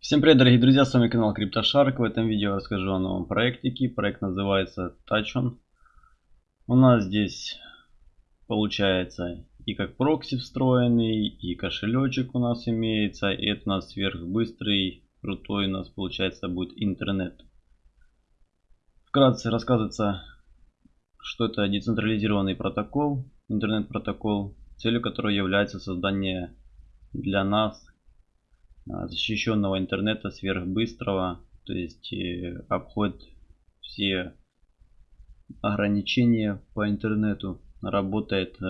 Всем привет, дорогие друзья, с вами канал CryptoShark. В этом видео расскажу о новом проектике. Проект называется TouchOn. У нас здесь получается и как прокси встроенный, и кошелечек у нас имеется. И это у нас сверхбыстрый, крутой у нас получается будет интернет. Вкратце рассказывается, что это децентрализированный протокол, интернет-протокол, целью которого является создание для нас защищенного интернета сверхбыстрого, то есть э, обходит все ограничения по интернету, работает э,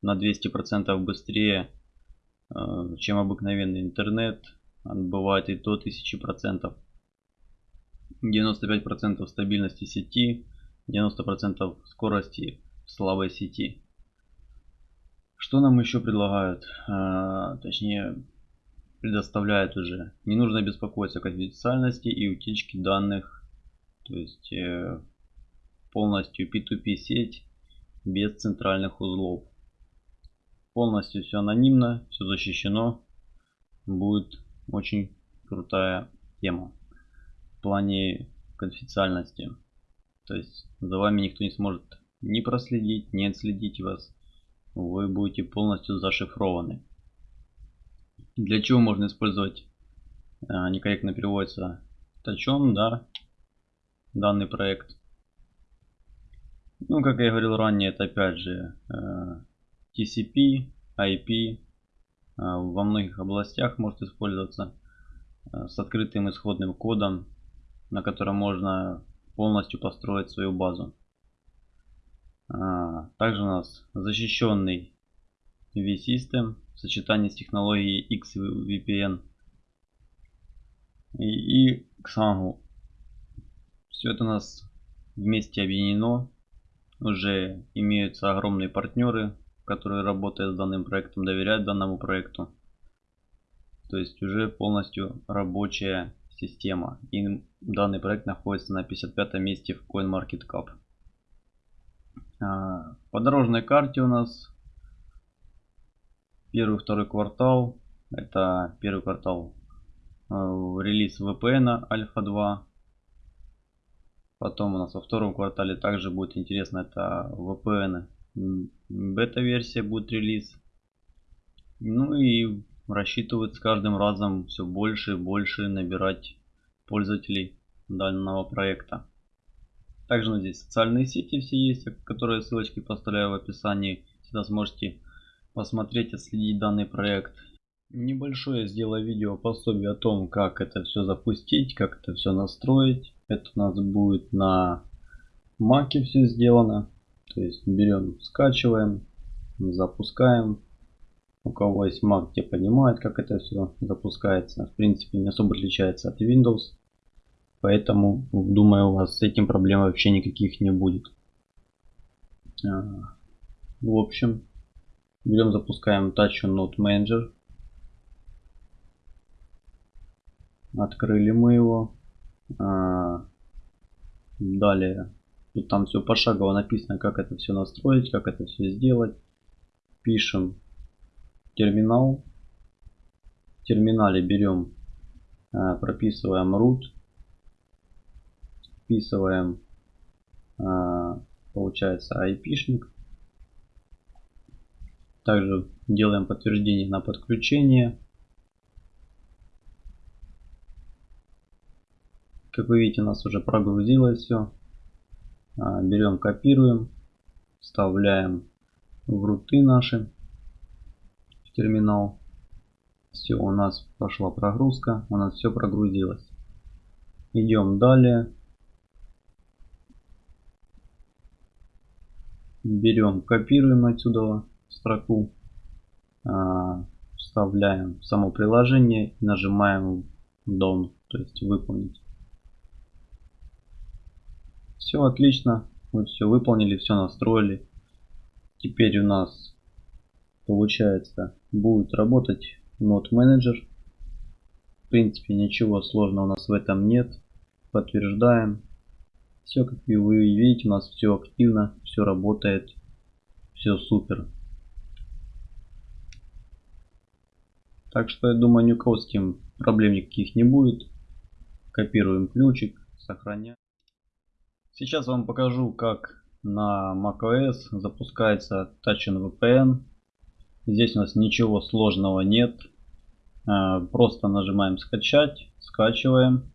на 200% быстрее, э, чем обыкновенный интернет, бывает и до 1000%. 95% стабильности сети, 90% скорости слабой сети. Что нам еще предлагают? точнее, предоставляет уже. Не нужно беспокоиться о конфиденциальности и утечке данных. То есть э, полностью P2P сеть без центральных узлов. Полностью все анонимно, все защищено. Будет очень крутая тема в плане конфиденциальности. То есть за вами никто не сможет ни проследить, ни отследить вас. Вы будете полностью зашифрованы. Для чего можно использовать, а, некорректно переводится, точен, да, данный проект. Ну, как я говорил ранее, это опять же э, TCP, IP, а, во многих областях может использоваться э, с открытым исходным кодом, на котором можно полностью построить свою базу. А, также у нас защищенный V-System в сочетании с технологией XVPN и, и Xangu. Все это у нас вместе объединено. Уже имеются огромные партнеры, которые работают с данным проектом, доверяют данному проекту. То есть уже полностью рабочая система. И данный проект находится на 55 месте в CoinMarketCap. А, по дорожной карте у нас первый, второй квартал. Это первый квартал э, релиз VPN Альфа 2. Потом у нас во втором квартале также будет интересно, это VPN бета-версия будет релиз. Ну и рассчитывают с каждым разом все больше и больше набирать пользователей данного проекта. Также здесь социальные сети все есть, которые ссылочки поставляю в описании. Всегда сможете посмотреть, отследить данный проект. Небольшое сделаю видео пособие о том, как это все запустить, как это все настроить. Это у нас будет на маке все сделано. То есть берем, скачиваем, запускаем. У кого есть Mac, те понимают, как это все запускается. В принципе, не особо отличается от Windows. Поэтому, думаю, у вас с этим проблем вообще никаких не будет. А, в общем, Берем, запускаем Touch Node Manager. Открыли мы его. А, далее, тут там все пошагово написано, как это все настроить, как это все сделать. Пишем терминал. В терминале берем, а, прописываем root. Вписываем, а, получается, IP-шник. Также делаем подтверждение на подключение. Как вы видите, у нас уже прогрузилось все. А, берем, копируем, вставляем в руты наши в терминал. Все, у нас пошла прогрузка, у нас все прогрузилось. Идем далее. Берем, копируем отсюда строку, а, вставляем само приложение и нажимаем Done, то есть выполнить. Все отлично, мы все выполнили, все настроили. Теперь у нас получается будет работать Node Manager. В принципе ничего сложного у нас в этом нет. Подтверждаем. Все как вы видите у нас все активно, все работает, все супер. Так что я думаю ни у кого с этим проблем никаких не будет. Копируем ключик, сохраняем. Сейчас вам покажу как на macOS запускается Touchn VPN. Здесь у нас ничего сложного нет. А, просто нажимаем скачать, скачиваем,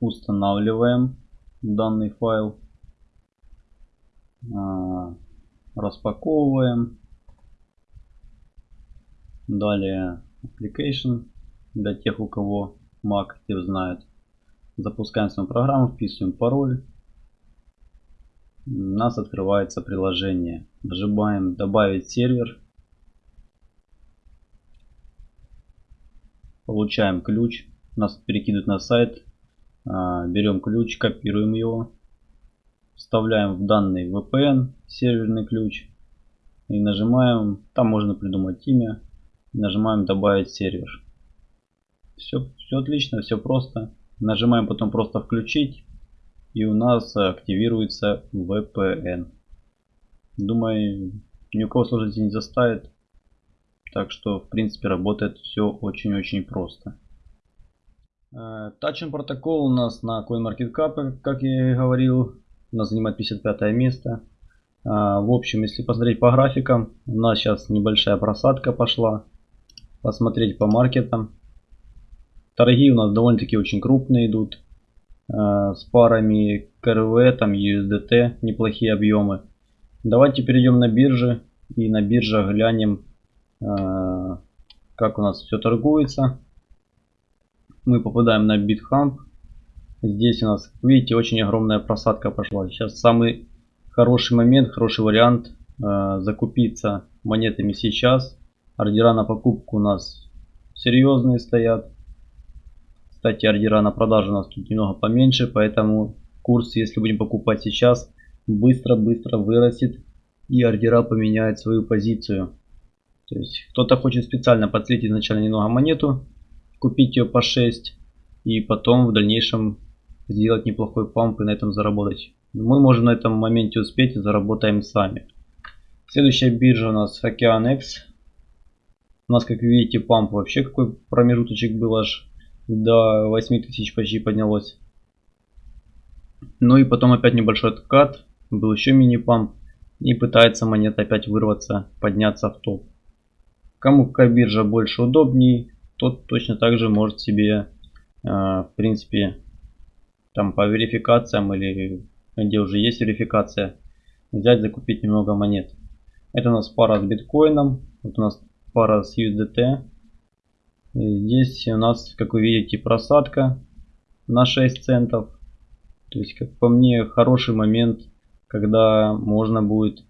устанавливаем данный файл, а, распаковываем. Далее application для тех, у кого Mac те знают. Запускаем свою программу, вписываем пароль. У нас открывается приложение. Нажимаем добавить сервер. Получаем ключ. Нас перекидывают на сайт. А, берем ключ, копируем его. Вставляем в данный VPN серверный ключ. И нажимаем, там можно придумать имя. Нажимаем добавить сервер. Все, все отлично, все просто. Нажимаем потом просто включить. И у нас активируется VPN. Думаю, ни у кого сложности не заставит. Так что, в принципе, работает все очень-очень просто. Э, Touching протокол у нас на CoinMarketCap, как я и говорил, у нас занимает 55 место. Э, в общем, если посмотреть по графикам, у нас сейчас небольшая просадка пошла. Посмотреть по маркетам. Торги у нас довольно-таки очень крупные идут. Э, с парами КРВ, там USDT, неплохие объемы. Давайте перейдем на биржи и на биржах глянем, э, как у нас все торгуется. Мы попадаем на BitHump. Здесь у нас, видите, очень огромная просадка пошла. Сейчас самый хороший момент, хороший вариант э, закупиться монетами сейчас. Ордера на покупку у нас серьезные стоят. Кстати, ордера на продажу у нас тут немного поменьше, поэтому курс, если будем покупать сейчас, быстро-быстро вырастет и ордера поменяют свою позицию. То есть кто-то хочет специально подслить изначально немного монету, купить ее по 6 и потом в дальнейшем сделать неплохой памп и на этом заработать. Мы можем на этом моменте успеть и заработаем сами. Следующая биржа у нас OkeanX. У нас, как видите, памп вообще какой промежуточек был аж до 8000 почти поднялось. Ну и потом опять небольшой откат, был еще мини-памп. И пытается монета опять вырваться, подняться в топ. Кому какая биржа больше удобней, тот точно так же может себе, э, в принципе, там по верификациям или где уже есть верификация, взять, закупить немного монет. Это у нас пара с биткоином, вот у нас пара с USDT, Здесь у нас, как вы видите, просадка на 6 центов. То есть, как по мне, хороший момент, когда можно будет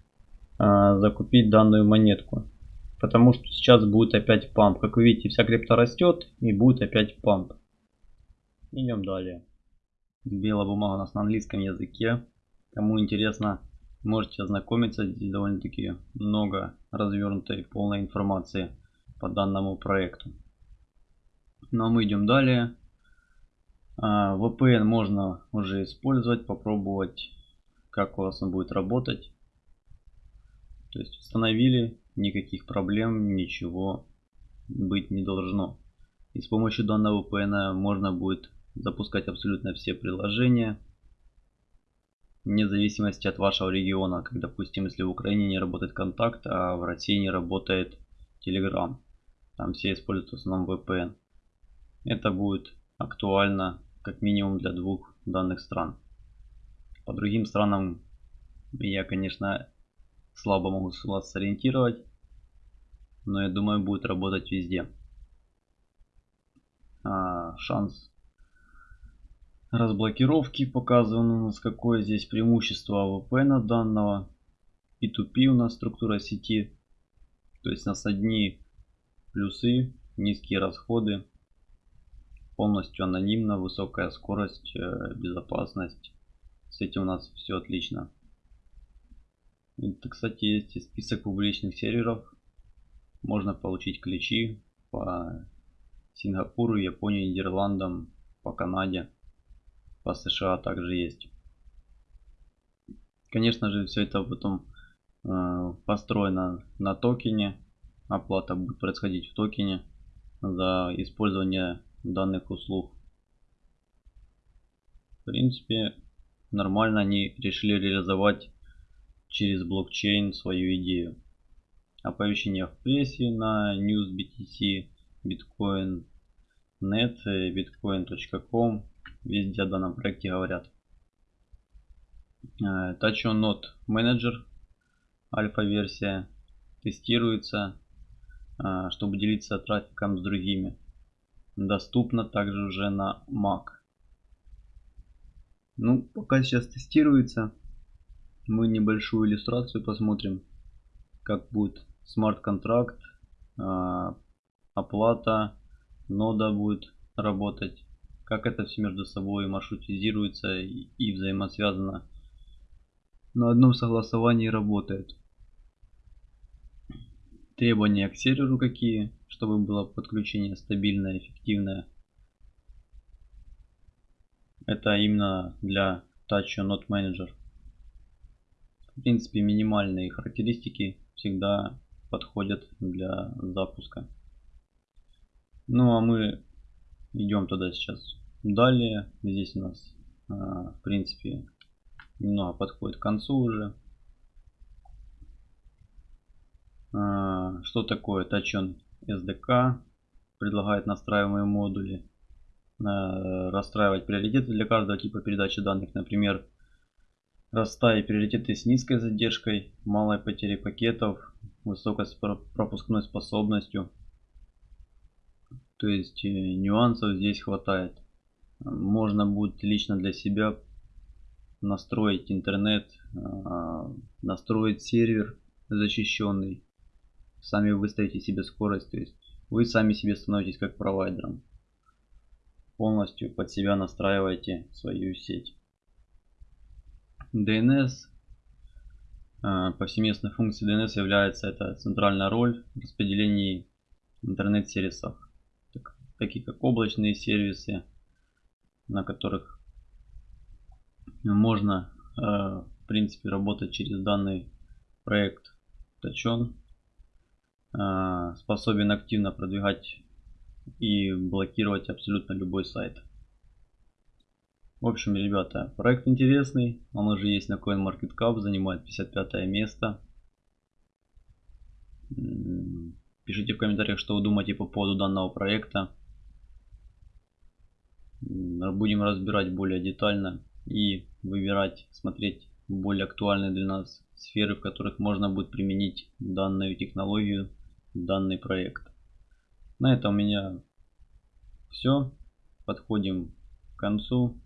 а, закупить данную монетку. Потому что сейчас будет опять памп. Как вы видите, вся крипта растет и будет опять памп. Идем далее. Белая бумага у нас на английском языке. Кому интересно, можете ознакомиться. Здесь довольно-таки много развернутой полной информации по данному проекту. Ну а мы идем далее. А, VPN можно уже использовать, попробовать, как у вас он будет работать. То есть установили, никаких проблем, ничего быть не должно. И с помощью данного VPN можно будет запускать абсолютно все приложения, вне зависимости от вашего региона. Как допустим, если в Украине не работает контакт, а в России не работает Telegram. Там все используют в основном VPN. Это будет актуально как минимум для двух данных стран. По другим странам я, конечно, слабо могу вас сориентировать, но я думаю будет работать везде. А, шанс разблокировки показан у нас какое здесь преимущество VPN данного. P2P у нас структура сети. То есть у нас одни плюсы, низкие расходы полностью анонимно, высокая скорость, э, безопасность. С этим у нас все отлично. Это, кстати, есть список публичных серверов. Можно получить ключи по Сингапуру, Японии, Нидерландам, по Канаде, по США также есть. Конечно же, все это потом э, построено на токене. Оплата будет происходить в токене. за использование данных услуг. В принципе, нормально они решили реализовать через блокчейн свою идею. Оповещения в прессе на NewsBTC, Bitcoin, Net, bitcoin.com, везде о данном проекте говорят. Э, Touch on Manager, альфа-версия, тестируется, э, чтобы делиться трафиком с другими. Доступно также уже на Mac. Ну, пока сейчас тестируется, мы небольшую иллюстрацию посмотрим, как будет смарт-контракт, э, оплата, нода будет работать, как это все между собой маршрутизируется и взаимосвязано на одном согласовании работает. Требования к серверу какие, чтобы было подключение стабильное, эффективное. Это именно для Touch Node Manager. В принципе, минимальные характеристики всегда подходят для запуска. Ну а мы идем туда сейчас. Далее здесь у нас а, в принципе немного подходит к концу уже. А, что такое Тачон SDK? Предлагает настраиваемые модули. А, расстраивать приоритеты для каждого типа передачи данных. Например, расставить приоритеты с низкой задержкой, малой потерей пакетов, высокой пропускной способностью. То есть э, нюансов здесь хватает. Можно будет лично для себя настроить интернет, а, настроить сервер защищенный. Сами выставите себе скорость, то есть вы сами себе становитесь как провайдером. Полностью под себя настраиваете свою сеть. DNS. А, повсеместной функцией DNS является это центральная роль в распределении интернет-сервисов, такие как облачные сервисы, на которых можно э, в принципе работать через данный проект Тачон. Э, способен активно продвигать и блокировать абсолютно любой сайт. В общем, ребята, проект интересный. Он уже есть на CoinMarketCap, занимает 55 место. Пишите в комментариях, что вы думаете по поводу данного проекта. Будем разбирать более детально и выбирать, смотреть более актуальные для нас сферы, в которых можно будет применить данную технологию, данный проект. На этом у меня все. Подходим к концу.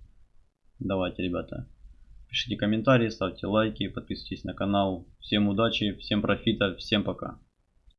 Давайте, ребята, пишите комментарии, ставьте лайки, подписывайтесь на канал. Всем удачи, всем профита, всем пока.